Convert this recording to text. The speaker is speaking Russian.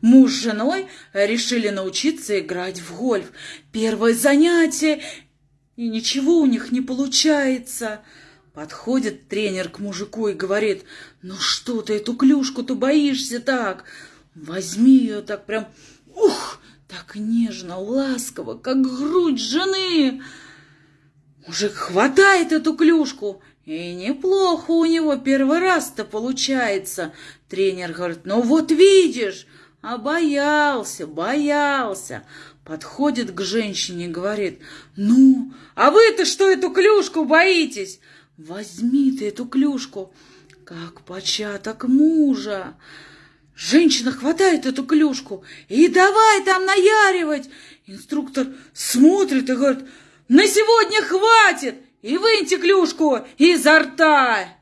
Муж с женой решили научиться играть в гольф. Первое занятие, и ничего у них не получается. Подходит тренер к мужику и говорит, ну что ты эту клюшку-то боишься так? Возьми ее так прям, ух, так нежно, ласково, как грудь жены. Мужик хватает эту клюшку, и неплохо у него первый раз-то получается. Тренер говорит, ну вот видишь, а боялся, боялся. Подходит к женщине и говорит, ну, а вы-то что эту клюшку боитесь? Возьми ты эту клюшку, как початок мужа. Женщина хватает эту клюшку и давай там наяривать. Инструктор смотрит и говорит, на сегодня хватит, и выньте клюшку изо рта.